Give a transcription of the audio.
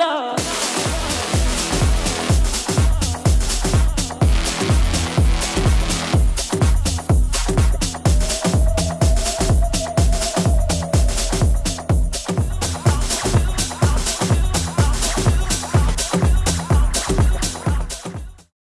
love.